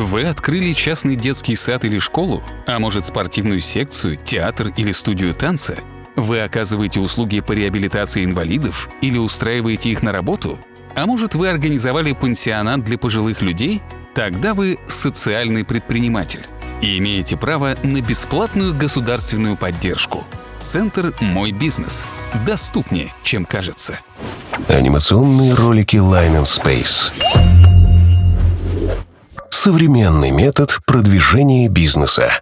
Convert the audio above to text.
Вы открыли частный детский сад или школу, а может спортивную секцию, театр или студию танца? Вы оказываете услуги по реабилитации инвалидов или устраиваете их на работу? А может вы организовали пансионат для пожилых людей? Тогда вы социальный предприниматель и имеете право на бесплатную государственную поддержку. Центр «Мой бизнес» доступнее, чем кажется. Анимационные ролики Line Space. Современный метод продвижения бизнеса.